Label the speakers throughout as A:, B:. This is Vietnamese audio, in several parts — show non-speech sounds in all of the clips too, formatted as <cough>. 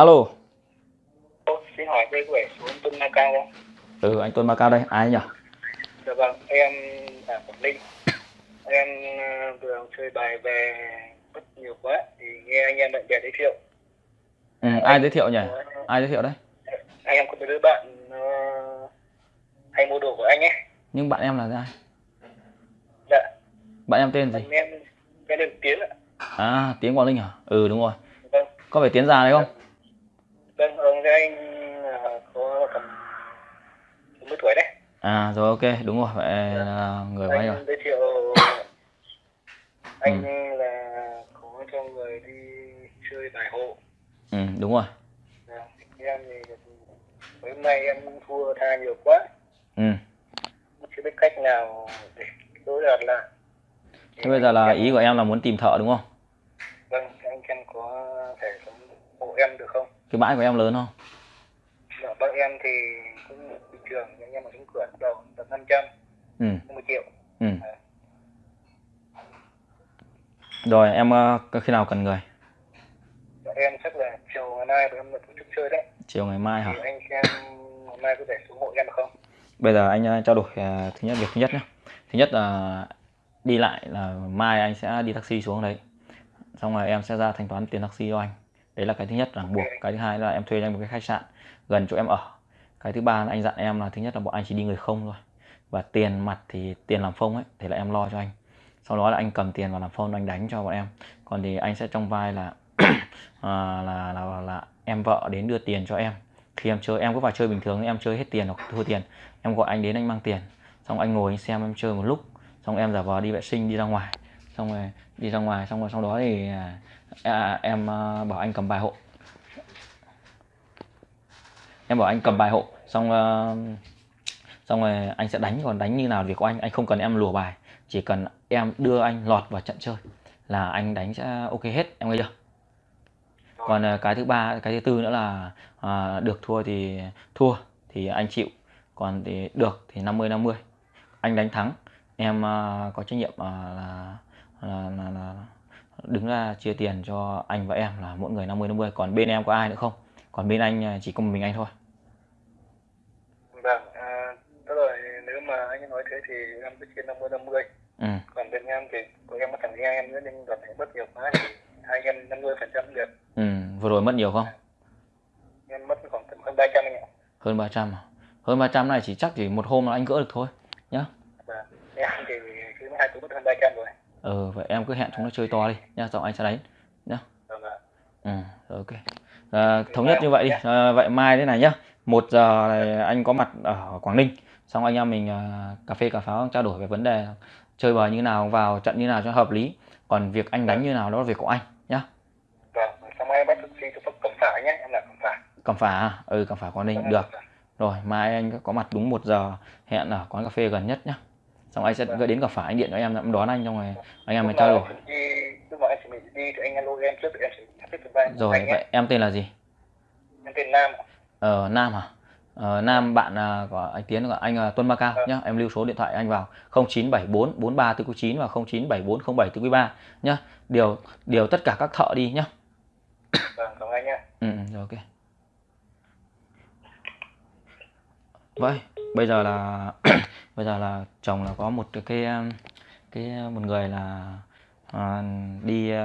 A: alo.
B: Xin hỏi đây có phải số Tuân Ma Cao không?
A: ừ anh Tuấn Macau đây. Ai nhỉ?
B: Dạ vâng, em là Quảng Ninh. Em ờ, vừa chơi bài về mất nhiều quá thì nghe anh em bạn bè giới thiệu.
A: ừ, ai giới thiệu nhỉ? Ai giới thiệu đấy?
B: Anh em có một đứa bạn ờ, hay mua đồ của anh ấy.
A: nhưng bạn em là ai?
B: Dạ,
A: bạn em tên gì?
B: Bạn em đường Tiến ạ.
A: à tiếng Quảng Ninh à? Ừ đúng rồi.
B: Vâng,
A: có phải tiến già đấy không
B: vâng, ông cái anh ờ, có tầm 40 tuổi đấy.
A: à rồi ok đúng rồi vậy là người anh rồi.
B: Anh giới thiệu anh là có cho người đi chơi bài hộ.
A: ừ đúng rồi.
B: Dạ, em thì hôm nay em thua tha nhiều quá.
A: Ừ.
B: Chưa biết cách nào để đối đạt lại.
A: Thế bây giờ là ý của em là muốn tìm thợ đúng không?
B: Vâng anh em có thể sống hộ em được không
A: cái bãi của em lớn không?
B: Dạ, bác em thì cũng bình thường anh em ở trong cửa đầu tầm 500
A: ừ.
B: 50 triệu.
A: Ừ. Rồi em ờ, khi nào cần người?
B: Dạ, em chắc là chiều ngày mai em là tổ chức chơi đấy.
A: Chiều ngày mai hả?
B: Thì anh xem ngày mai có thể xuống hộ em được không?
A: Bây giờ anh ờ, trao đổi ờ, thứ nhất việc thứ nhất nhé thứ nhất là đi lại là mai anh sẽ đi taxi xuống đấy. Xong rồi em sẽ ra thanh toán tiền taxi cho anh đấy là cái thứ nhất là buộc. Cái thứ hai là em thuê cho anh một cái khách sạn gần chỗ em ở. Cái thứ ba là anh dặn em là thứ nhất là bọn anh chỉ đi người không thôi. Và tiền mặt thì tiền làm phông ấy thì là em lo cho anh. Sau đó là anh cầm tiền và làm phông anh đánh cho bọn em. Còn thì anh sẽ trong vai là <clears throat> à, là, là là em vợ đến đưa tiền cho em. Khi em chơi em cứ vào chơi bình thường em chơi hết tiền hoặc thua tiền em gọi anh đến anh mang tiền. Xong anh ngồi anh xem em chơi một lúc. Xong em giả vờ đi vệ sinh đi ra ngoài xong rồi đi ra ngoài xong rồi sau đó thì à, à, em à, bảo anh cầm bài hộ. Em bảo anh cầm bài hộ xong à, xong rồi anh sẽ đánh còn đánh như nào việc của anh anh không cần em lùa bài. Chỉ cần em đưa anh lọt vào trận chơi là anh đánh sẽ ok hết em nghe chưa? Còn à, cái thứ ba cái thứ tư nữa là à, được thua thì thua thì anh chịu còn thì được thì 50 50 anh đánh thắng em à, có trách nhiệm à, là, là, là, là đứng ra chia tiền cho anh và em là mỗi người 50 50 còn bên em có ai nữa không còn bên anh à, chỉ có một mình anh thôi
B: vâng à, rồi nếu mà anh nói thế thì em cứ chia 50 50
A: ừ.
B: còn bên em thì của em có thằng nghe em nữa nhưng lần này mất nhiều quá thì hai em 50 phần trăm được
A: ừ vừa rồi mất nhiều không
B: em mất khoảng tầm hơn 300 anh ạ
A: hơn 300 à? hơn 300 này chỉ chắc chỉ một hôm là anh gỡ được thôi nhá
B: Vâng. Em thì cứ hai túi mất hơn 300 rồi.
A: Ừ vậy em cứ hẹn chúng nó chơi to đi nhá xong anh sẽ đánh nhá.
B: Vâng
A: ừ ok. À, thống nhất như vậy đi. À, vậy mai thế này nhá. Một giờ này anh có mặt ở Quảng Ninh xong anh em mình à, cà phê cà pháo trao đổi về vấn đề chơi bời như nào vào trận như nào cho hợp lý. Còn việc anh đánh như nào đó là việc của anh nhá.
B: Vâng, xong em bắt cho cầm phả nhé, em là cầm phả.
A: cầm phả à? ừ cầm phả Quảng Ninh được. rồi mai anh có mặt đúng một giờ hẹn ở quán cà phê gần nhất nhá xong anh sẽ gửi đến cà phả anh điện cho em em đón anh xong rồi anh em mình trao đổi.
B: Đi, lúc mà em chuẩn bị đi thì anh alo em trước thì em sẽ sắp xếp được vai.
A: rồi vậy em tên là gì?
B: Em tên Nam.
A: ờ, Nam hả ờ, Nam bạn à, của anh Tiến của anh à, Tuân Ma Cao nhá. Em lưu số điện thoại anh vào. 0974 43 9 và 0974 07 3 nhá. Điều điều tất cả các thợ đi nhá.
B: Vâng, cảm anh nhé.
A: ừ, ừ, rồi ok. Vậy bây giờ là <clears throat> bây giờ là chồng là có một cái cái um, uh, một người là à, đi uh,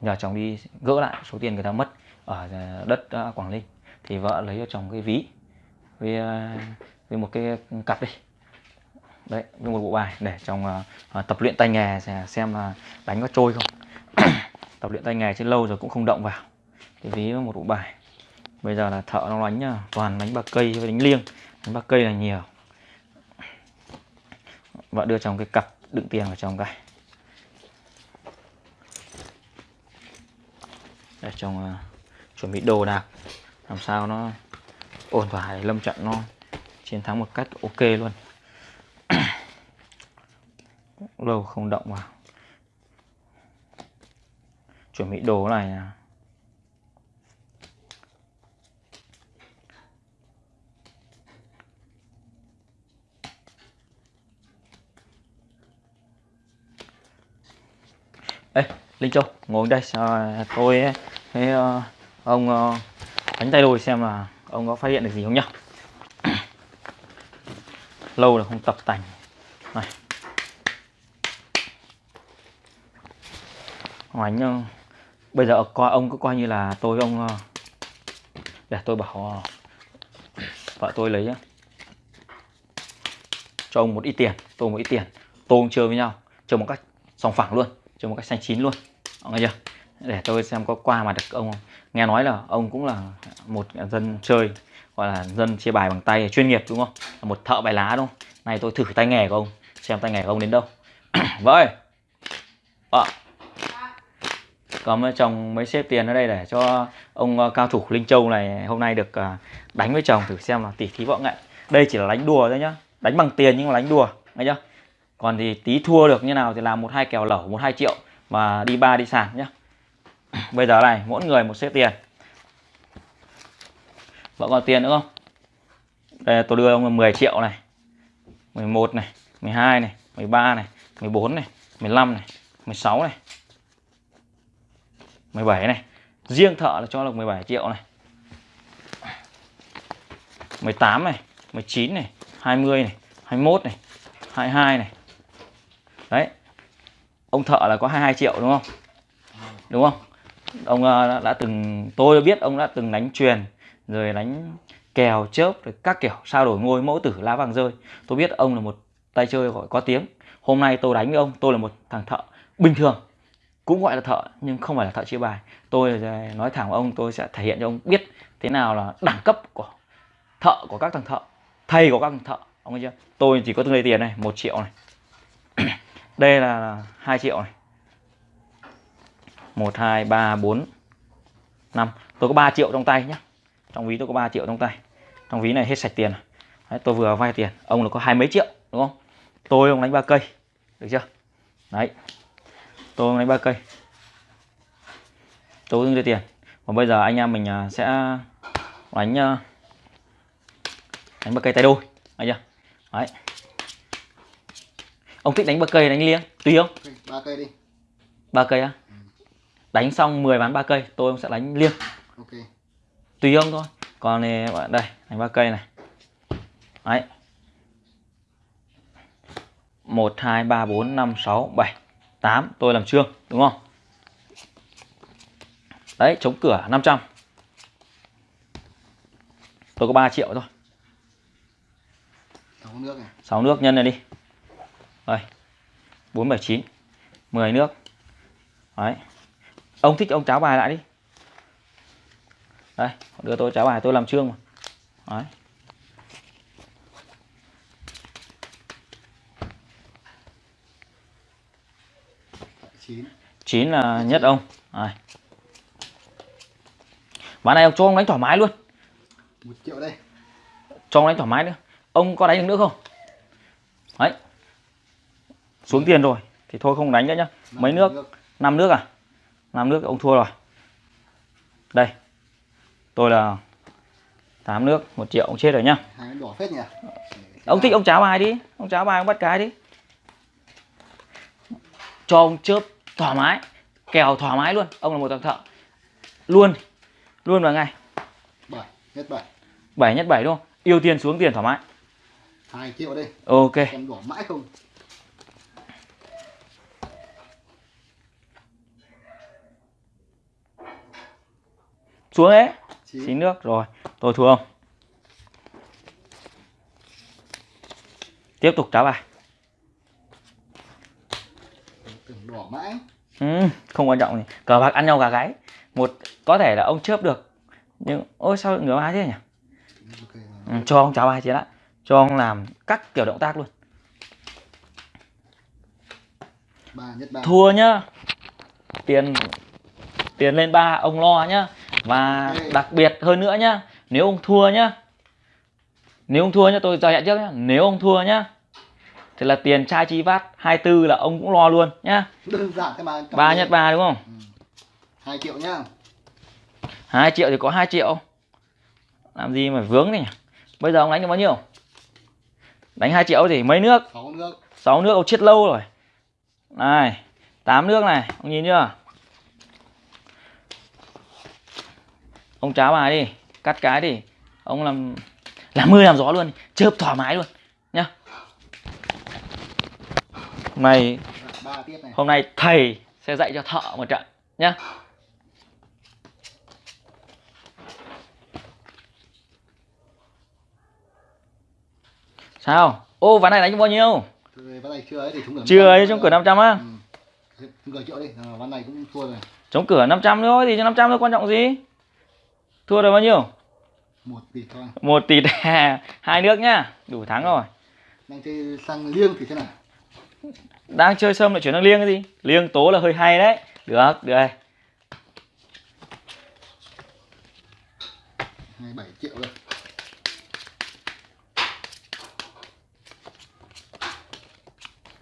A: nhờ chồng đi gỡ lại số tiền người ta mất ở ờ, đất ờ, Quảng Ninh. Thì vợ lấy cho chồng cái ví với với một cái cặp đi. Đấy với một bộ bài để chồng uh, tập luyện tay nghề xem- là đánh có trôi không. <coughs> Tập luyện tay nghề chứ lâu rồi cũng không động vào. Cái ví với một bộ bài. Bây giờ là thợ nó đánh nhá, toàn đánh bạc cây với đánh liêng. Đánh bạc cây là nhiều và đưa trong cái cặp đựng tiền vào trong cái. Để trong uh, chuẩn bị đồ đạc. Làm sao nó ổn thỏa để lâm trận nó chiến thắng một cách ok luôn. <coughs> Lâu không động vào. Chuẩn bị đồ này à. Ê, Linh Châu, ngồi đây, à, tôi với à, ờ, ông à, đánh tay đôi xem là ông có phát hiện được gì không nhá. <clears throat> Lâu rồi không tập tành. Này. Ông bây giờ coi ông cứ coi như là tôi ông để tôi bảo <clears throat> vợ tôi lấy nhá. cho ông một ít tiền tôi một ít tiền. Tôi chơi với nhau chơi một cách sòng phẳng luôn cho một cách xanh chín luôn. Nghe chưa? Để tôi xem có qua mà được ông không? Nghe nói là ông cũng là một dân chơi, gọi là dân chia bài bằng tay, chuyên nghiệp đúng không? Là một thợ bài lá đúng không? Này tôi thử tay nghề của ông, xem tay nghề của ông đến đâu. Vậy ạ có chồng mấy xếp tiền ở đây để cho ông ờ, cao thủ Linh Châu này hôm nay được ờ, đánh với chồng thử xem là tỉ thí võ nghệ. Đây chỉ là đánh đùa thôi nhá. Đánh bằng tiền nhưng mà đánh đùa, nghe chưa? Còn thì tí thua được như nào thì làm một hai kèo lẩu, một hai triệu và đi ba đi sàn nhé <clears throat> bây giờ này, mỗi người một xếp tiền. Vẫn còn tiền nữa không? Đây, tôi đưa ông 10 triệu này 11 này 12 này 13 này 14 này 15 này 16 này 17 này. Riêng thợ là cho được 17 triệu này. 18 này 19 này 20 này 21 này 22 này đấy. Ông thợ là có 22 triệu đúng không? Đúng không? Ông ờ, đã, đã từng tôi biết ông đã từng đánh truyền rồi đánh kèo chớp rồi các kiểu sao đổi ngôi mẫu tử lá vàng rơi. Tôi biết ông là một tay chơi gọi có tiếng. Hôm nay tôi đánh với ông tôi là một thằng thợ bình thường cũng gọi là thợ nhưng không phải là thợ chia bài. Tôi nói thẳng với ông tôi sẽ thể hiện cho ông biết thế nào là đẳng cấp của thợ của các thằng thợ thầy của các thằng thợ. Ông nghe chưa? Tôi chỉ có từng đây tiền này một triệu này đây là hai triệu này. Một hai ba bốn năm. Tôi có 3 triệu trong tay nhé trong ví tôi có 3 triệu trong tay. Trong ví này hết sạch tiền Đấy, tôi vừa vay tiền. Ông là có hai mấy triệu đúng không? Tôi ông đánh ba cây được chưa? Đấy. Tôi ông đánh ba cây. Tôi đưa tiền. Còn bây giờ anh em mình à, sẽ đánh à, đánh ba cây tay đôi. Anh chưa? Đấy ông thích đánh ba cây đánh liêng tùy không?
C: Ba cây đi.
A: Ba cây á? Đánh xong 10 ván ba cây tôi ông sẽ đánh liêng.
C: Ok.
A: Tùy ông thôi. Còn này bạn đây đánh ba cây này. Đấy. Một hai ba bốn năm sáu bảy tám. Tôi làm trương đúng không? Đấy chống cửa 500 tôi có 3 triệu thôi.
C: Sáu nước này.
A: 6 nước nhân này đi đây. 479 10 nước. Đấy. Ông thích ông cháo bài lại đi. Đây đưa tôi cháo bài tôi làm trương mà. Đấy.
C: Chín.
A: 9 là nhất ông. Ván này ông cho ông đánh thoải mái luôn.
C: Một triệu đây.
A: Cho ông đánh thoải mái nữa. Ông có đánh được nữa không xuống tiền rồi thì thôi không đánh nữa nhá. Mấy nước? năm nước à? Năm nước ông thua rồi. Đây. Tôi là 8 nước một triệu ông chết rồi nhá.
C: Hai cái đỏ phết nhỉ?
A: Ông thích ông cháo bài đi. Ông cháo bài ông bắt cái đi. Cho ông chớp thoải mái kèo thoải mái luôn. Ông là một thằng thợ. Luôn. Luôn vào ngày
C: bảy hết bảy.
A: Bảy nhất bảy đúng không? Yêu tiền xuống tiền thoải mái.
C: Hai triệu đây.
A: Ok.
C: Em đỏ mãi không
A: xuống
C: chín.
A: Chín nước rồi. Tôi thua không? Tiếp tục cháo bài.
C: Đỏ mãi.
A: Ừ, không quan trọng gì. Cờ bạc ăn nhau gà gáy. Một có thể là ông chớp được. Nhưng ôi sao ngửa bài thế nhỉ? Ừ, cho ông cháo bài chiến lại cho ông làm các kiểu động tác luôn.
C: Ba nhất ba.
A: Thua nhá. Tiền tiền lên ba ông lo nhá và đặc biệt hơn nữa nhá nếu ông thua nhá nếu ông thua nhá tôi cho hẹn trước nhá nếu ông thua nhá thì là tiền chai chi vát 24 là ông cũng lo luôn nhá.
C: Đơn giản thế mà
A: ba nhất ba đúng không?
C: Hai triệu nhá.
A: Hai triệu thì có 2 triệu. Làm gì mà vướng này nhỉ? Bây giờ ông đánh được bao nhiêu? Đánh 2 triệu thì mấy nước?
C: Sáu nước.
A: 6 nước ông chết lâu rồi. Này 8 nước này ông nhìn chưa ông cháo bài đi cắt cái thì ông làm làm mưa làm gió luôn chớp thoải mái luôn nhá.
C: Này
A: hôm nay thầy sẽ dạy cho thợ một trận nhá. Sao? Ô ván này đánh bao nhiêu?
C: Chưa ấy
A: chưa trong cửa 500 á.
C: Ừ. cửa triệu đi ván này cũng thua rồi.
A: Chống cửa 500 thôi thì cho 500 thôi quan trọng gì thua được bao nhiêu?
C: Một tỷ thôi.
A: Một tỷ <laughs> hai nước nhá. Đủ thắng rồi.
C: Đang chơi sang liêng thì thế nào?
A: Đang chơi sâm lại chuyển sang liêng cái gì? Liêng tố là hơi hay đấy. Được được đây.
C: Hai bảy triệu rồi.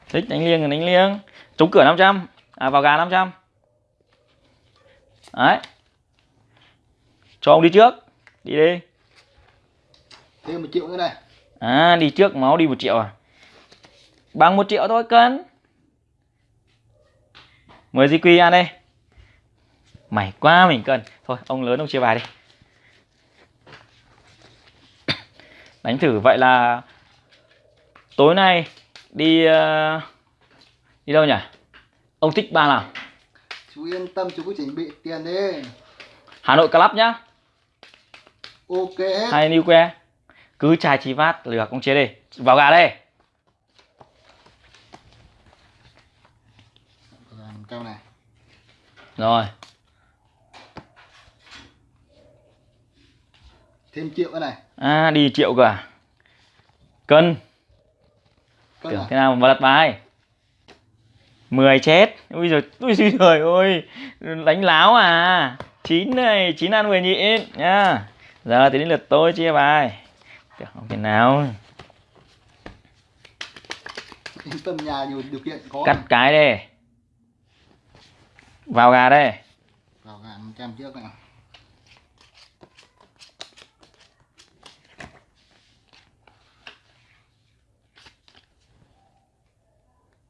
A: Thích đánh liêng thì đánh liêng. Chống cửa 500 à vào gà 500 đấy cho ông đi trước đi đi.
C: Thêm một triệu nữa này.
A: À đi trước máu đi một triệu à? Bằng một triệu thôi cân. Mời di quy ăn đây mày quá mình cần thôi ông lớn ông chia bài đi. <coughs> Đánh thử vậy là tối nay đi ờ, đi đâu nhỉ? Ông thích ba nào?
C: Chú yên tâm chú cứ chuẩn bị tiền đi.
A: Hà nội club nhá
C: ok hết.
A: Hay new que. Cứ chai chi vát được ông chế đi. Vào gà đây.
C: Cao này.
A: Rồi.
C: Thêm triệu nữa này.
A: À đi triệu cơ à? Cân.
C: Cân
A: tưởng
C: à?
A: thế nào mà lật bài. 10 chết. Ui giời ui giời trời ơi. Đánh láo à? Chín này chín ăn 10 nhịn nhá giờ thì đến lượt tôi chia bài. Không thể nào. <laughs>
C: Tâm nhà nhiều điều kiện có
A: cắt cái đây vào gà đây.
C: Vào gà 100 trước này.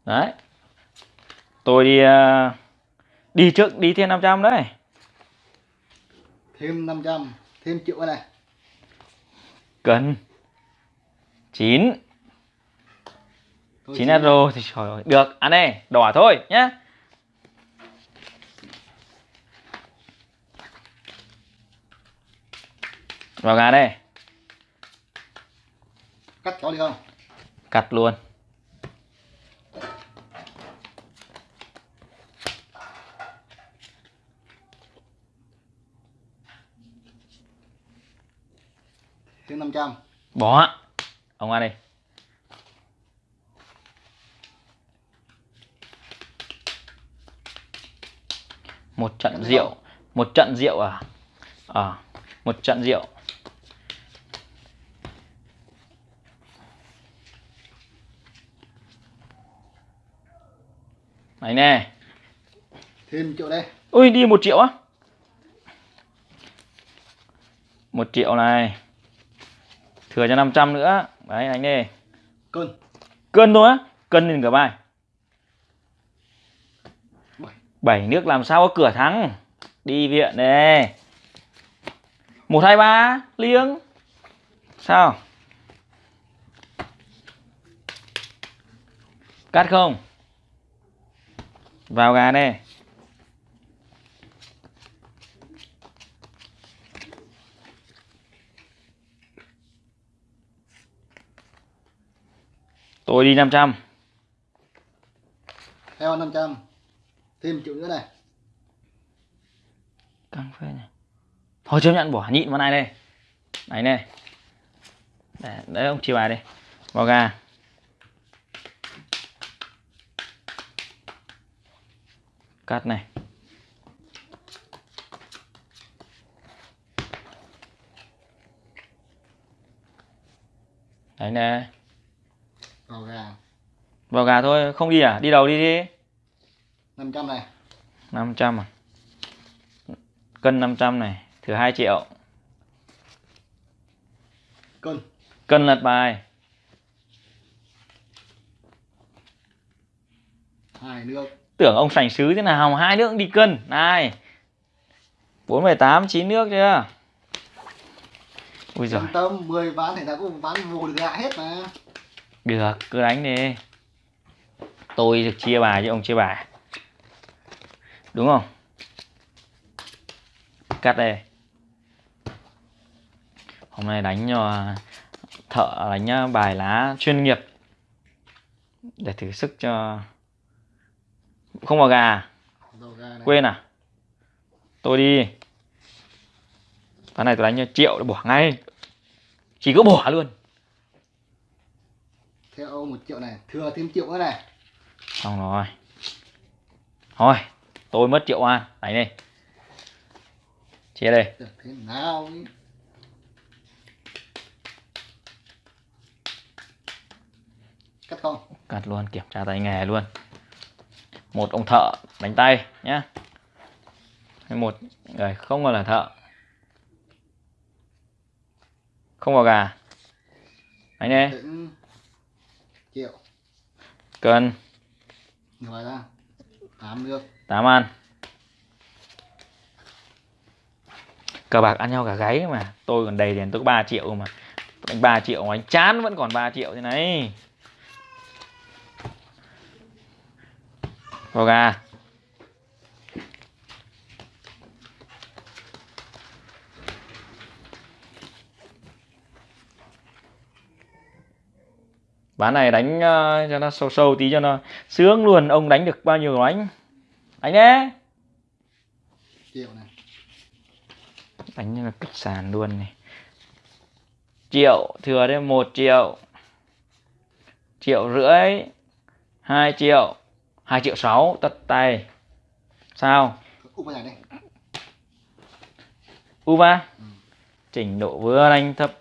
A: Đấy. Tôi đi ờ, đi trước đi thêm 500 đấy.
C: Thêm 500 thêm triệu này.
A: Cần. Chín. Chín euro thì trời ơi được. Ăn đây đỏ thôi nhá. Vào gà đây
C: cắt có đi không?
A: Cắt luôn
C: 500
A: bỏ. Ông ăn đi. Một trận rượu. một trận rượu à? À một trận rượu. Này nè.
C: Thêm triệu đây.
A: Ui đi một triệu á. Một triệu này thừa cho 500 nữa. Đấy anh đi
C: cân.
A: Cân thôi á. Cân lên cả bài.
C: Bảy.
A: bảy nước làm sao có cửa thắng? Đi viện đây một hai ba liêng sao? Cắt không? Vào gà đây tôi đi 500
C: theo 500 thêm triệu nữa này.
A: Căng phê này thôi chấp nhận bỏ nhịn vào này đây. Này này. Để, đấy ông chia bài đây vào gà. Cắt này. Đấy nè
C: vào gà.
A: Vào gà thôi không đi à? Đi đầu đi đi.
C: 500 này.
A: 500 à? Cân 500 này thử 2 triệu.
C: Cân.
A: Cân lật bài.
C: Hai nước.
A: Tưởng ông sành sứ thế nào hai nước cũng đi cân. Này. 418 9 nước chưa? Ui giời.
C: Tâm 10 ván thì ta cũng ván vô được lại hết mà
A: được cứ đánh đi. Tôi được chia bài chứ ông chia bài. Đúng không? Cắt đây. Hôm nay đánh cho thợ đánh bài lá chuyên nghiệp. Để thử sức cho không vào gà
C: này.
A: quên à? Tôi đi. Ván này tôi đánh cho triệu để bỏ ngay. Chỉ có bỏ luôn
C: Theo một triệu này. Thừa thêm triệu nữa này.
A: Xong rồi. Thôi tôi mất triệu an đánh đi chia đây.
C: Được thế nào ý. Cắt không?
A: Cắt luôn kiểm tra tay nghề luôn. Một ông thợ đánh tay nhá. Hay một người không còn là thợ. Không vào gà. Đi
C: Đến Triệu
A: cân.
C: Ngoài ra Tám nước
A: tám ăn. Cờ bạc ăn nhau cả gáy mà. Tôi còn đầy tiền tôi có 3 triệu mà. Anh 3 triệu mà anh chán vẫn còn 3 triệu thế này. Vào gà ván này đánh ờ, cho nó sâu sâu tí cho nó sướng luôn. Ông đánh được bao nhiêu đánh? Đánh nhé.
C: Triệu này.
A: Đánh như là kịch sàn luôn này. Triệu thừa thêm một triệu. Triệu rưỡi hai triệu. Hai triệu sáu tất tay. Sao?
C: Vào này đây
A: uva?
C: Ừ.
A: trình độ vừa đánh thấp.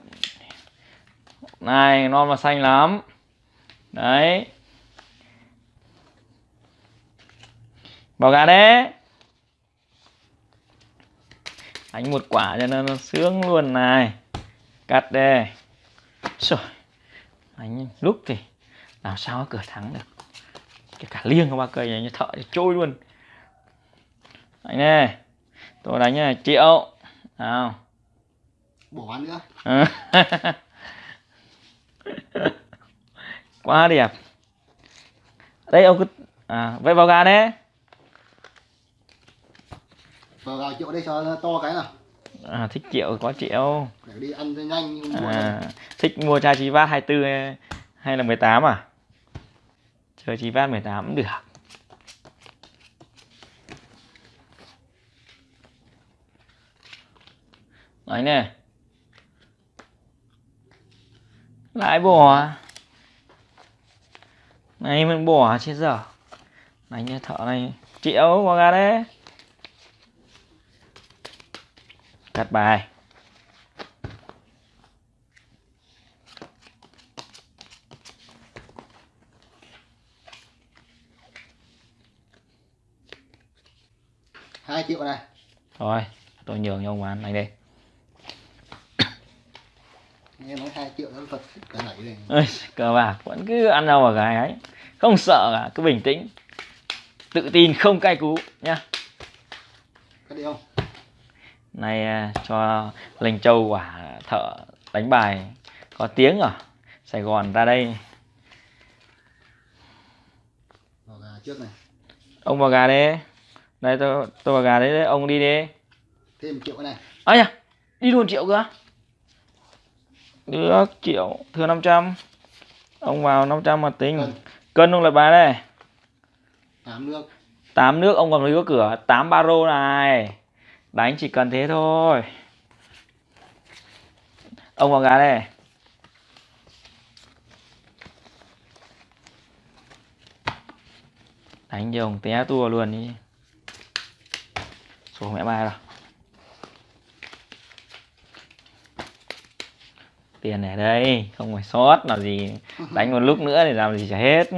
A: Này non và xanh lắm đấy. Vào gà đấy. Đánh một quả cho nó, nó sướng luôn này. Cắt đây. Rồi. Đánh lúc thì làm sao cửa thắng được. Kể cả liêng có ba cây này như thợ thì trôi luôn. Đánh này tôi đánh này. Triệu. Nào.
C: Bỏ bán nữa <laughs> <laughs>
A: quá đẹp đây ông cứ à, vậy vào gà đấy
C: Vào gạo triệu đây cho to cái nào.
A: À, thích triệu có triệu
C: Để đi ăn cho nhanh nhưng mua này.
A: à, thích mua chai chi vát 24 hay, hay là 18 à? Chơi chi vát 18 cũng được. Đấy nè. Lại bỏ này mình bỏ chết giờ đánh như thợ này triệu vào gà đấy. Cắt bài.
C: Hai triệu này.
A: Thôi, tôi nhường cho ông bán. Này đây.
C: nghe nói hai triệu nó thật cái này này
A: Ơi, cờ bạc vẫn cứ ăn đâu vào cái ấy. Không sợ cả, cứ bình tĩnh. Tự tin không cay cú nhá.
C: cắt đi không
A: Này à, cho Lệnh Châu quả thợ đánh bài có tiếng ở Sài Gòn ra đây.
C: trước này
A: Ông vào gà đi. Đây tôi tôi vào gà đấy, đấy. ông đi đi.
C: thêm triệu này
A: Ây à, đi luôn triệu cơ. Được, triệu, thừa 500. Ông vào 500 mà tính.
C: Cân.
A: Ông lại bài đây.
C: tám nước.
A: Tám nước ông còn có cửa. 8 baro này. Đánh chỉ cần thế thôi. Ông vào gà đây. Đánh cho ông té tua luôn đi. Số mẹ ba rồi tiền ở đây không phải sót là gì đánh một lúc nữa thì làm gì chả hết.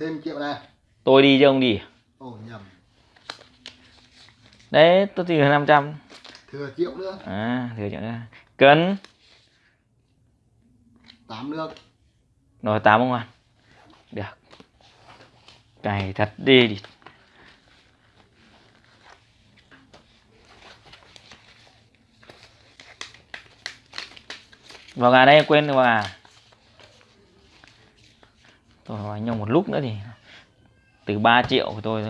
C: Thêm triệu này.
A: Tôi đi chứ ông đi
C: ồ nhầm.
A: Đấy tôi năm trăm.
C: Thừa triệu nữa.
A: À thừa chẳng ra cân.
C: Tám nước.
A: Rồi tám ông ăn được cày thật đi đi. Vào gà đây quên vào gà. Tôi hỏi nhau một lúc nữa thì từ 3 triệu của tôi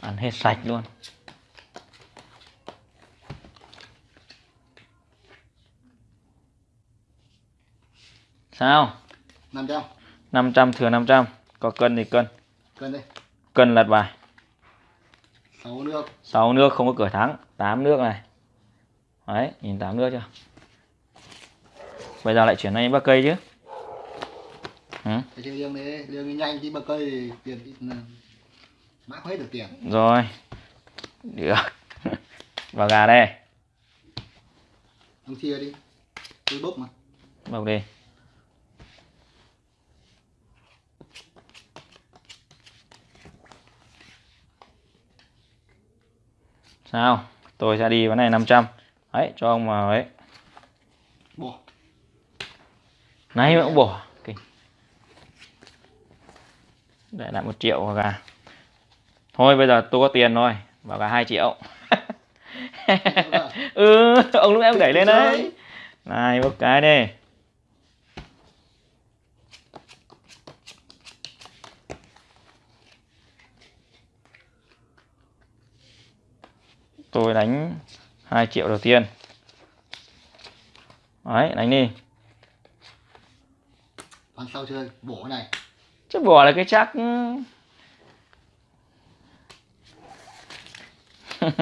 A: ăn hết sạch luôn. Sao?
C: 500
A: 500 thừa 500 có cân thì cân
C: cân đi
A: cân lật bài.
C: 6 nước.
A: 6 nước không có cửa thắng. 8 nước này. Đấy nhìn 8 nước chưa? Bây giờ lại chuyển sang bác cây chứ? Ừ.
C: cái chơi liêng đi liêng nhanh chứ mà cây thì tiền ít mãi không hết được tiền.
A: Rồi. Được. <laughs> Vào gà đây.
C: Ông chia đi. Tôi bốc mà.
A: Bọc đi sao? Tôi sẽ đi vấn này 500 đấy cho ông vào ấy
C: bỏ
A: mà cũng bỏ Kinh. để lại một triệu vào gà. Thôi bây giờ tôi có tiền rồi. Vào gà 2 triệu. <laughs> Ừ ông lúc em đẩy lên đấy. này bốc cái đi tôi đánh 2 triệu đầu tiên. Đấy đánh đi.
C: Còn sau chơi bổ này.
A: Chứ bỏ là cái chắc <laughs>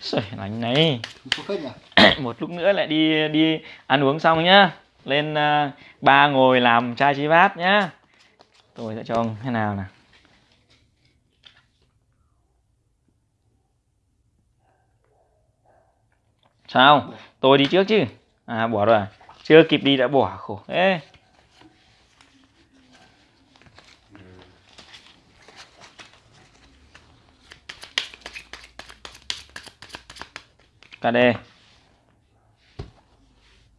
A: Sởi đánh này. <coughs> Một lúc nữa lại đi đi ăn uống xong nhá. Lên uh, ba ngồi làm chai chi bát nhá. Tôi sẽ cho ông thế nào nào sao? Tôi đi trước chứ. À bỏ rồi à? chưa kịp đi đã bỏ khổ. Thế KD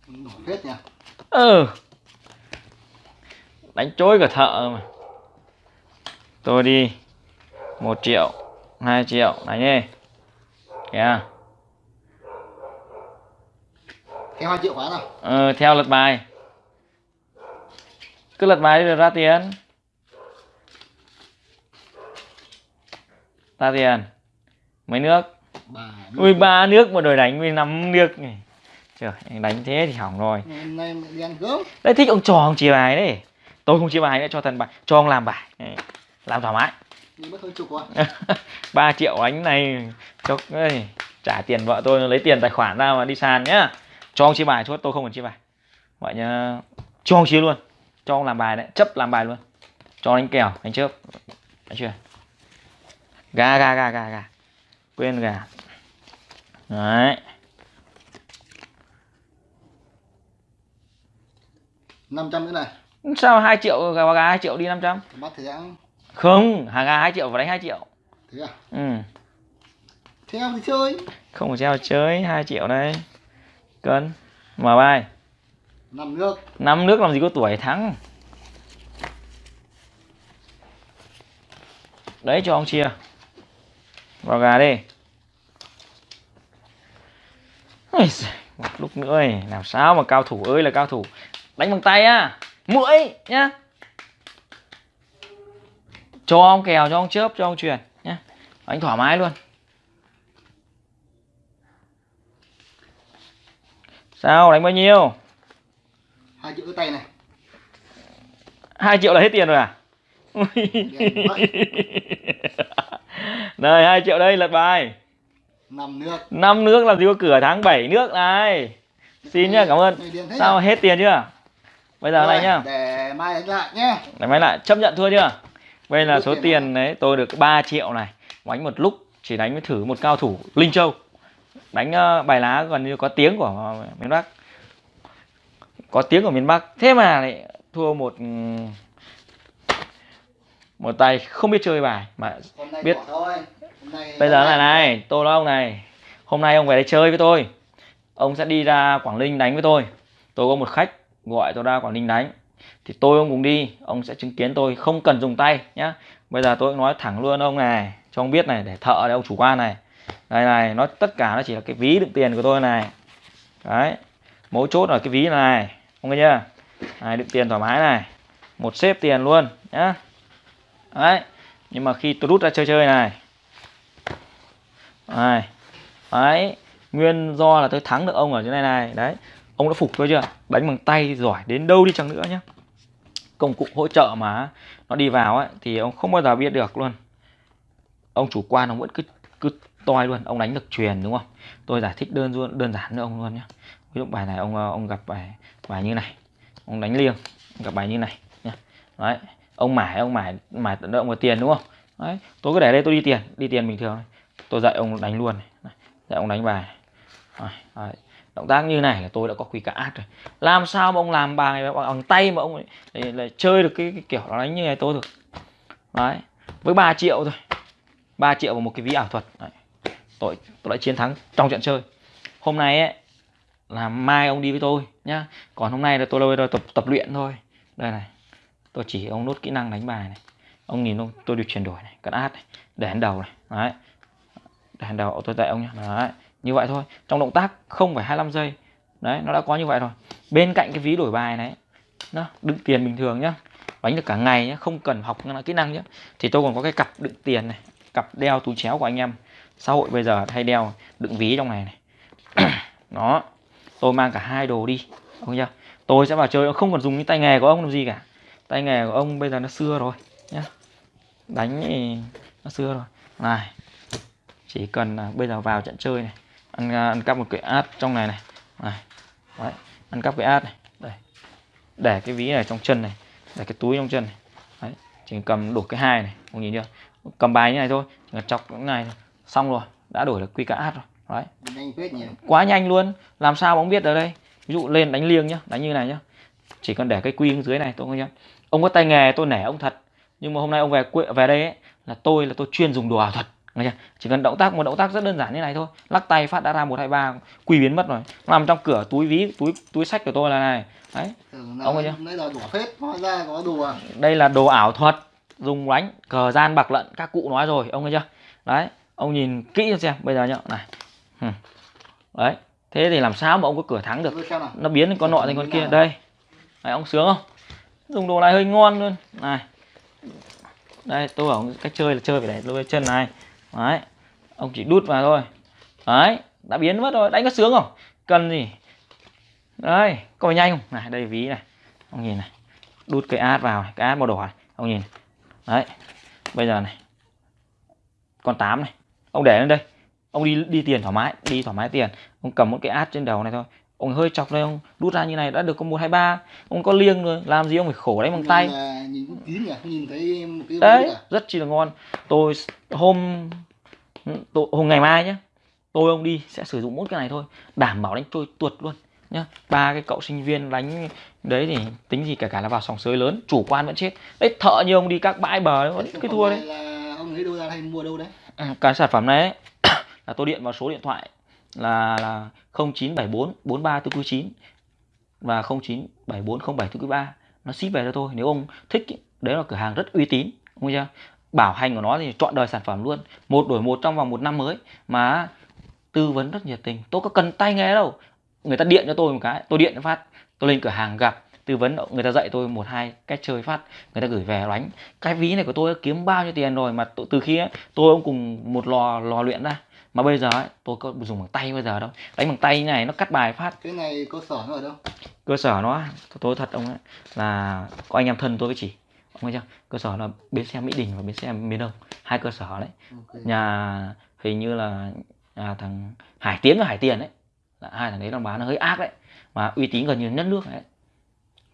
C: nổ phết nhỉ?
A: Ừ. Đánh trôi cả thợ mà. Tôi đi một triệu hai triệu đánh đi kìa
C: theo 2 triệu quá nào?
A: Ờ, theo lật bài. Cứ lật bài rồi ra tiền. Ra tiền. Mấy nước?
C: Bà
A: ui ba nước mà đổi đánh với năm nước này trời anh đánh thế thì hỏng rồi. Đấy thích ông trò ông chia bài đấy. Tôi không chia bài nữa cho thần bài cho ông làm bài. Đấy, làm thoải mái. 3 <laughs> triệu anh này cho trả tiền vợ tôi lấy tiền tài khoản ra mà đi sàn nhá cho ông chia bài chốt tôi không cần chia bài. Vậy nhá cho ông chia luôn. Cho ông làm bài đấy chấp làm bài luôn. Cho đánh kèo đánh chớp. Thấy chưa? Gà gà gà gà gà. Quên gà. Đấy.
C: 500 nữa này.
A: Sao 2 triệu gà gà 2 triệu đi 500
C: bắt thì ăn
A: không hàng gà 2 triệu và đánh 2 triệu.
C: Thế à?
A: Ừ.
C: Theo thì chơi.
A: Không phải treo chơi 2 triệu đây cân. Mở bài.
C: Năm nước.
A: Năm nước làm gì có tuổi thắng? Đấy cho ông chia. Vào gà đi. Ôi một lúc nữa ấy, làm sao mà cao thủ ơi là cao thủ. Đánh bằng tay á mũi nhá. Cho ông kèo cho ông chớp cho ông truyền nhá. Đánh thoải mái luôn sao đánh bao nhiêu?
C: Hai triệu cái tay này.
A: 2 triệu là hết tiền rồi à? Đây 2 triệu đây lật bài.
C: Năm nước.
A: Năm nước làm gì có cửa tháng 7 nước này. Xin nhá cảm ơn.
C: Này
A: sao hết tiền chưa? Bây giờ này
C: Rồi,
A: nhá.
C: để mai đánh lại nhé.
A: Để máy lại chấp nhận thua chưa? Đây là số
C: tiền
A: tiền đấy tôi được 3 triệu này. Đánh một lúc chỉ đánh với thử một cao thủ linh châu đánh ờ, bài lá gần như có tiếng của miền bắc. Có tiếng của miền bắc. Thế mà lại thua một một tay không biết chơi bài mà Biết. bây giờ là này tôi nói ông này. Hôm nay ông về đây chơi với tôi. Ông sẽ đi ra quảng ninh đánh với tôi. Tôi có một khách gọi tôi ra quảng ninh đánh. Thì tôi ông cùng đi. Ông sẽ chứng kiến tôi không cần dùng tay nhá. Bây giờ tôi nói thẳng luôn ông này cho ông biết này để thợ đây ông chủ quan này đây này, nó, tất cả nó chỉ là cái ví đựng tiền của tôi này. Đấy, mấu chốt là cái ví này ông nghe chưa? Này, đựng tiền thoải mái này. Một xếp tiền luôn, nhá. Đấy, nhưng mà khi tôi rút ra chơi chơi này. Này, đấy, nguyên do là tôi thắng được ông ở chỗ này này. Đấy, ông đã phục tôi chưa? Đánh bằng tay giỏi đến đâu đi chăng nữa nhá. Công cụ hỗ trợ mà nó đi vào ấy, thì ông không bao giờ biết được luôn. Ông chủ quan, ông vẫn cứ cứ toi luôn ông đánh được truyền đúng không? Tôi giải thích đơn đơn giản nữa ông luôn nhé ví dụ bài này ông ờ, ông gặp bài bài như này. Ông đánh liêng ông gặp bài như này nhá. Đấy ông mải ông mải mải tận động vào tiền đúng không? Đấy tôi cứ để đây tôi đi tiền đi tiền bình thường tôi dạy ông đánh luôn này. dạy ông đánh bài. Đấy. động tác như này là tôi đã có quy cả át rồi. Làm sao mà ông làm bài bằng tay mà ông ấy, để, để chơi được cái, cái kiểu nó đánh như này tôi được. Đấy với 3 triệu thôi. 3 triệu vào một cái ví ảo thuật. Đấy tôi tôi đã chiến thắng trong trận chơi. Hôm nay ấy, là mai ông đi với tôi nhá. Còn hôm nay là tôi đâu tập tập luyện thôi. Đây này, tôi chỉ ông nốt kỹ năng đánh bài này. Ông nhìn ông, tôi được chuyển đổi này, cắt át này, để hắn đầu này. Đấy, để hắn đầu, tôi dạy ông nhá. Đấy, như vậy thôi. Trong động tác không phải 25 giây. Đấy, nó đã có như vậy rồi. Bên cạnh cái ví đổi bài này nó đựng tiền bình thường nhá. Đánh được cả ngày nhá, không cần học kỹ năng nhá. Thì tôi còn có cái cặp đựng tiền này, cặp đeo túi chéo của anh em xã hội bây giờ hay đeo đựng ví trong này này. <clears throat> Đó, tôi mang cả hai đồ đi không nhá tôi sẽ vào chơi không còn dùng những tay nghề của ông làm gì cả. Tay nghề của ông bây giờ nó xưa rồi, nhá. Đánh thì nó xưa rồi. Này, chỉ cần là bây giờ vào trận chơi này, ăn à, ăn cắp một cái ad trong này này. Này, đấy, ăn cắp cái ad này, đây. Để cái ví này trong chân này, để cái túi trong chân này. Đấy, chỉ cầm đủ cái hai này, ông nhìn chưa? Cầm bài như này thôi chỉ cần chọc cái này xong rồi đã đổi được quy cả ad rồi. Đấy. Quá nhanh luôn. Làm sao ông biết ở đây? Ví dụ lên đánh liêng nhá đánh như này nhá. Chỉ cần để cái quy dưới này tôi nhá ông có tay nghề tôi nể ông thật. Nhưng mà hôm nay ông về về đây ấy, là tôi là tôi chuyên dùng đồ ảo thuật Nghe chưa? chỉ cần động tác một động tác rất đơn giản như này thôi. Lắc tay phát đã ra một hai ba quy biến mất rồi. Nằm trong cửa túi ví túi túi sách của tôi là này. Đấy.
C: Ông có đùa.
A: Đây là đồ ảo thuật dùng đánh cờ gian bạc lận các cụ nói rồi ông thấy chưa? Đấy ông nhìn kỹ xem bây giờ nhá này. Đấy thế thì làm sao mà ông có cửa thắng được? Nó biến con nọ thành con kia. đây. Này ông sướng không? Dùng đồ này hơi ngon luôn. Này. Đây tôi bảo cách chơi là chơi phải để lôi chân này. Đấy. Ông chỉ đút vào thôi. Đấy đã biến mất rồi. Đánh có sướng không? Cần gì? Đây có phải nhanh không? Này đây ví này. Ông nhìn này. Đút cái ad vào cái ad màu đỏ này. Ông nhìn. Đấy. Bây giờ này. Con 8 này ông để lên đây. Ông đi đi tiền thoải mái đi thoải mái tiền. Ông cầm một cái ad trên đầu này thôi. Ông hơi chọc đây ông đút ra như này đã được có một hai ba. Ông có liêng rồi làm gì ông phải khổ đấy bằng tay. đấy rất chi là ngon. Tôi hôm tôi, hôm ngày mai nhé tôi ông đi sẽ sử dụng mỗi cái này thôi. Đảm bảo đánh trôi tuột luôn nhá. Ba cái cậu sinh viên đánh đấy thì tính gì cả cả là vào sòng sới lớn chủ quan vẫn chết. Đấy thợ như ông đi các bãi bờ đấy vẫn cái thua đấy.
C: là ông lấy đâu ra hay mua đâu đấy
A: Ừ, cái sản phẩm này ấy, <coughs> là tôi điện vào số điện thoại là là 0974 43 449 và 0974 07 443 nó ship về cho tôi nếu ông thích ý, đấy là cửa hàng rất uy tín không chưa? Bảo hành của nó thì chọn đời sản phẩm luôn một đổi một trong vòng một năm mới mà tư vấn rất nhiệt tình tôi có cần tay nghe đâu. Người ta điện cho tôi một cái tôi điện phát tôi lên cửa hàng gặp tư vấn người ta dạy tôi một hai cách chơi phát người ta gửi về đánh cái ví này của tôi kiếm bao nhiêu tiền rồi mà từ khi ấy, tôi ông cùng một lò lò luyện ra. Mà bây giờ ấy, tôi có dùng bằng tay bây giờ đâu. Đánh bằng tay như này nó cắt bài phát.
C: Cái này cơ sở nó ở đâu?
A: Cơ sở nó tôi thật ông ấy là có anh em thân tôi với chỉ ông thấy chưa? Cơ sở là bến xe mỹ đình và bến xe miền đông. Hai cơ sở đấy. Okay. nhà hình như là nhà thằng hải tiến và hải tiền đấy. Là hai thằng đấy đang bán nó hơi ác đấy. Mà uy tín gần như nhất nước đấy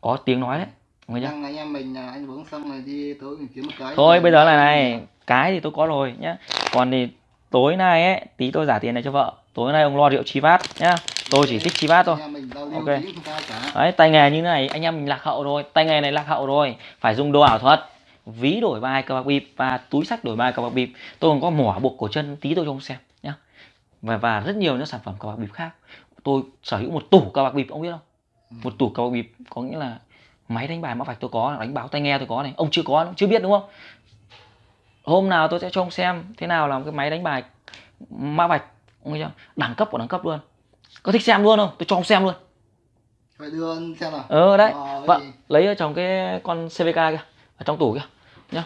A: có tiếng nói đấy
C: Người anh, anh em mình anh uống xong này đi tối mình kiếm một cái
A: thôi bây giờ là này cái thì tôi có rồi nhá. Còn thì tối nay ấy tí tôi giả tiền này cho vợ. Tối nay ông lo rượu chi vát nhá. Tôi chỉ thích chi vát thôi. Ok. đấy tay nghề như này anh em mình lạc hậu rồi. Tay nghề này lạc hậu rồi. Phải dùng đồ ảo thuật. Ví đổi bài cờ bạc bịp và túi sách đổi bài cờ bạc bịp. Tôi còn có mỏ buộc cổ chân tí tôi cho ông xem nhá. Và và rất nhiều những sản phẩm cờ bạc bịp khác. Tôi sở hữu một tủ cờ bạc bịp ông biết không. Một tủ bạc bịp có nghĩa là máy đánh bài mã vạch tôi có đánh báo tai nghe tôi có này. Ông chưa có chưa biết đúng không? Hôm nào tôi sẽ cho ông xem thế nào là một cái máy đánh bài mã vạch ông chưa đẳng cấp của đẳng cấp luôn. Có thích xem luôn không? Tôi cho ông xem luôn.
C: Phải đưa xem nào.
A: Ờ đấy.
C: Cái
A: vâng
C: gì?
A: lấy ở trong cái con cvk kia ở trong tủ kia nhá.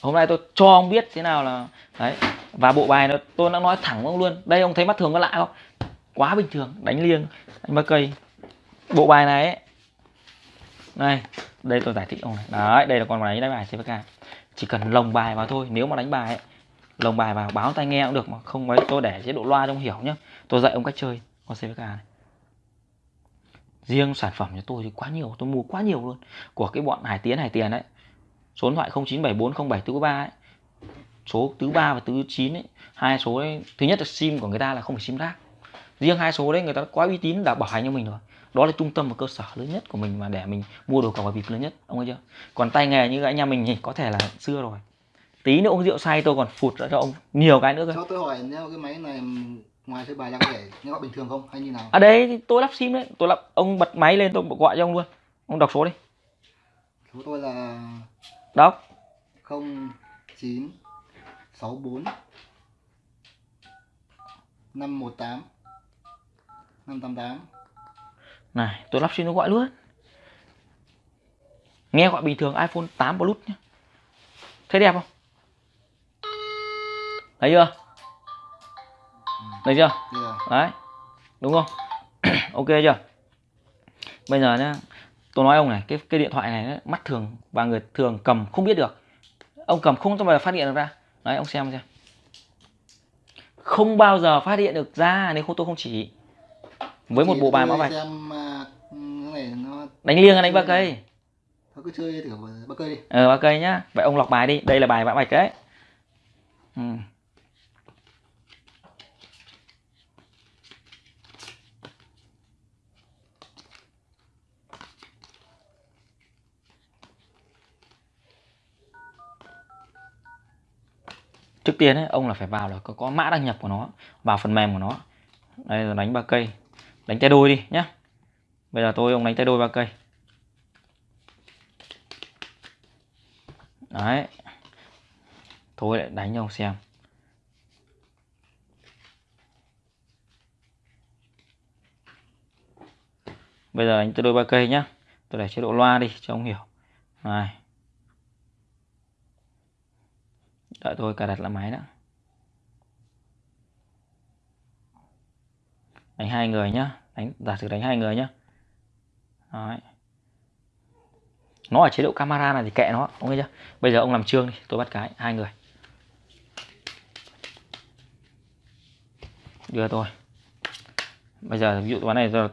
A: Hôm nay tôi cho ông biết thế nào là đấy và bộ bài nó tôi đã nói thẳng với ông luôn. Đây ông thấy mắt thường có lạ không quá bình thường đánh liêng đánh ba cây. Bộ bài này ấy. Này đây tôi giải thích ông này. Đấy đây là con máy đánh bài cvk chỉ cần lồng bài vào thôi nếu mà đánh bài ấy, lồng bài vào báo tai nghe cũng được mà không ấy tôi để chế độ loa trong hiểu nhá. Tôi dạy ông cách chơi con cvk này. Riêng sản phẩm cho tôi thì quá nhiều tôi mua quá nhiều luôn. Của cái bọn hải tiến hải tiền đấy số điện thoại 09740743 ấy. Số thứ ba và thứ 9 ấy. Hai số ấy, thứ nhất là sim của người ta là không phải sim rác riêng hai số đấy người ta quá uy tín đã bảo hành cho mình rồi. Đó là trung tâm và cơ sở lớn nhất của mình mà để mình mua đồ cờ bạc bịp lớn nhất ông thấy chưa? Còn tay nghề như anh em mình thì có thể là xưa rồi. Tí nữa uống rượu say tôi còn phụt ra cho ông nhiều cái nữa cơ.
C: Cho tôi hỏi nếu cái máy này ngoài chơi bài ra có thể gọi bình thường không? Hay như nào?
A: Ở đây thì tôi lắp sim đấy. Tôi lắp ông bật máy lên tôi gọi cho ông luôn. Ông đọc số đi.
C: Số tôi là
A: đọc.
C: 09 64 518 588
A: này tôi lắp sim tôi gọi luôn. Nghe gọi bình thường iPhone 8 Plus nhé thấy đẹp không? Thấy chưa? Thấy chưa? Đấy đúng không? <clears throat> Ok chưa? Bây giờ nhá tôi nói ông này cái cái điện thoại này mắt thường và người thường cầm không biết được. Ông cầm không bao giờ phát hiện được ra. Đấy ông xem xem. Không bao giờ phát hiện được ra nếu không tôi không chỉ với một bộ bài mã vạch.
C: xem à, cái này nó
A: đánh liêng hay đánh ba cây.
C: thôi cứ chơi thử ba cây đi.
A: Ờ ba cây nhá. Vậy ông lọc bài đi. Đây là bài mã vạch đấy. Ừ. trước tiên ấy, ông là phải vào là có, có mã đăng nhập của nó vào phần mềm của nó. Đây là đánh ba cây đánh tay đôi đi nhé. bây giờ tôi ông đánh tay đôi ba cây. Đấy. Thôi lại đánh cho ông xem. Bây giờ đánh tay đôi ba cây nhá. Tôi để chế độ loa đi cho ông hiểu. Này. Đợi tôi cài đặt lại máy đã. Đánh hai người nhá. Đánh giả sử đánh hai người nhá. Đấy. nó ở chế độ camera này thì kệ nó ông thấy chưa? Bây giờ ông làm trương đi tôi bắt cái hai người. Đưa tôi. Bây giờ ví dụ toán này giờ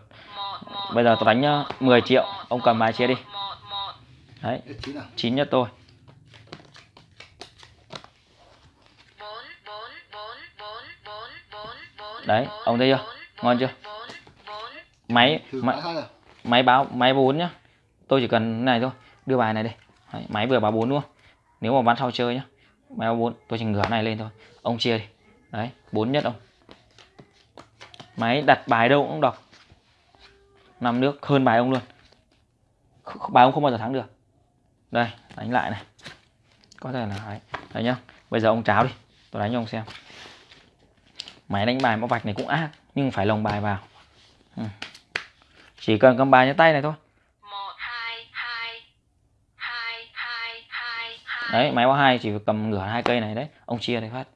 A: bây giờ tôi đánh nhá, 10 triệu ông cầm bài chia đi. Đấy
C: chín
A: nhất tôi. Đấy ông thấy chưa ngon chưa? Máy máy,
C: rồi
A: máy báo máy bốn nhá. Tôi chỉ cần cái này thôi đưa bài này đi. Đấy, máy vừa báo bốn không? Nếu mà ván sau chơi nhá. Máy báo bốn tôi chỉ ngửa này lên thôi. Ông chia đi. Đấy bốn nhất ông. Máy đặt bài đâu cũng đọc. Năm nước hơn bài ông luôn. Bài ông không bao giờ thắng được. Đây đánh lại này. Có thể là đấy, đấy nhá. Bây giờ ông cháo đi. Tôi đánh cho ông xem. Máy đánh bài mã vạch này cũng ác nhưng phải lồng bài vào. Ừ. chỉ cần cầm bài trên tay này thôi. Đấy máy báo hai chỉ cầm ngửa hai cây này đấy. Ông chia này phát.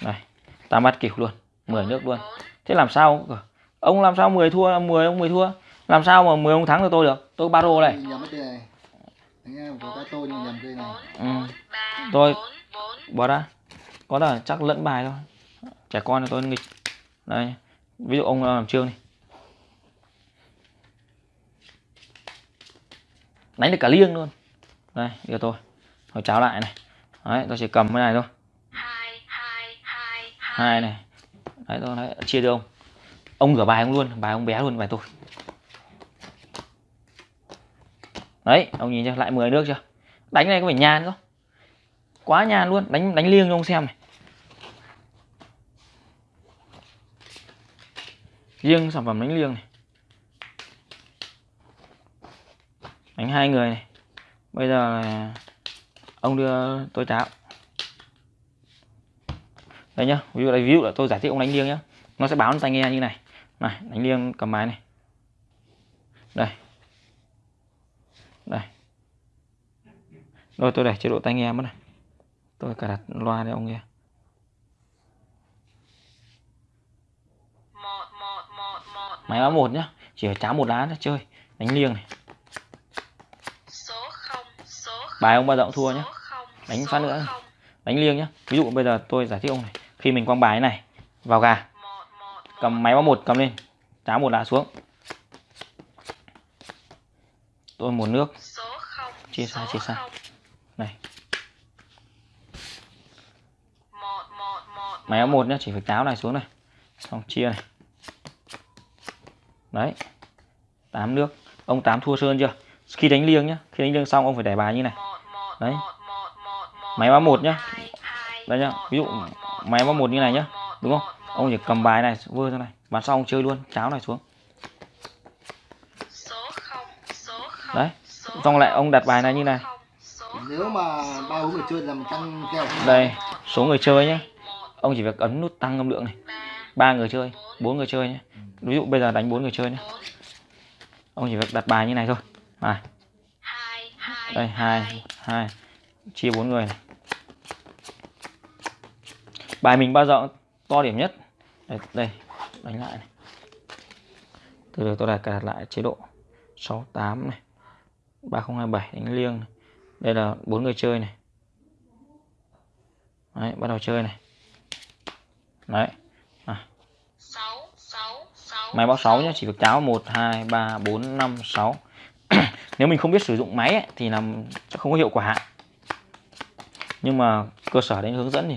A: Này tam bát kịp luôn. 10 nước luôn. Thế làm sao ông? Làm sao 10 thua 10 ông 10 thua? Làm sao mà 10 ông thắng được tôi được? Tôi ba
C: cây này.
A: Ừ. tôi bỏ ra có là chắc lẫn bài thôi. Trẻ con thì tôi nghịch. Đây ví dụ ông ờ, làm trương đi. Đánh được cả liêng luôn. Đây giờ tôi hồi cháo lại này. Đấy tôi chỉ cầm cái này thôi. Hai này đấy tôi đấy, chia cho ông. Ông rửa bài ông luôn bài ông bé luôn bài tôi. Đấy ông nhìn chưa? Lại 10 nước chưa? Đánh này có phải nhàn không? Quá nhàn luôn. Đánh đánh liêng cho ông xem này. Riêng sản phẩm đánh liêng này. Đánh hai người này. Bây giờ là ông đưa tôi cháo đây nhá, ví dụ đây, ví dụ là tôi giải thích ông đánh liêng nhá. Nó sẽ báo tai nghe như này. Này đánh liêng cầm máy này. Đây. Đây. Rồi tôi để chế độ tai nghe mất này. Tôi cài đặt loa để ông nghe
D: một một một một
A: máy báo một nhá chỉ phải cháo một lá để chơi đánh liêng này. Bài ông bao giờ cũng thua nhá. Đánh phát nữa. đánh liêng nhá. Ví dụ bây giờ tôi giải thích ông này. Khi mình quăng bài này vào gà. Cầm máy báo một cầm lên cháo một lá xuống. Tôi một nước. Chia xa, chia xa. này. Máy báo một nhá chỉ phải cháo này xuống này. Xong chia này đấy. Tám nước. Ông tám thua sơn chưa? Khi đánh liêng nhá. Khi đánh liêng xong ông phải để bài như này. Đấy. Máy báo một nhá. đây nhá. Ví dụ máy báo một như này nhá. Đúng không? Ông chỉ cầm bài này vơ ra này. Bán xong ông chơi luôn. Cháo này xuống. Đấy. Xong lại ông đặt bài này như này.
C: nếu mà ba bốn người chơi làm căng kèo
A: đây. Số người chơi nhá. Ông chỉ việc ấn nút tăng âm lượng này.
D: Ba
A: người chơi bốn người chơi nhé. Ví dụ bây giờ đánh bốn người chơi nhé. Ông chỉ việc đặt bài như này thôi.
D: À.
A: đây hai hai. Chia bốn người này. Bài mình bao giờ to điểm nhất. Đây, đây. Đánh lại này. Từ từ tôi đặt cài đặt lại chế độ 68 này. 3027 đánh liêng này. đây là bốn người chơi này. Đấy bắt đầu chơi này. Đấy máy báo 6 nhé chỉ việc cháo 1 2 3 4 5 6 nếu mình không biết sử dụng máy ấy, thì làm không có hiệu quả. Nhưng mà cơ sở đến hướng dẫn thì